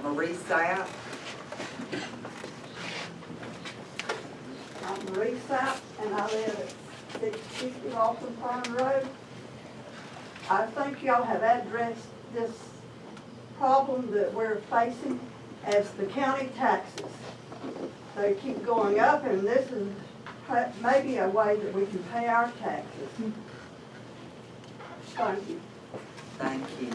Marie Sapp. I'm Marie Sapp, and I live at six fifty Lawson Farm Road. I think y'all have addressed this problem that we're facing as the county taxes. They keep going up, and this is maybe a way that we can pay our taxes. Thank you. Thank you.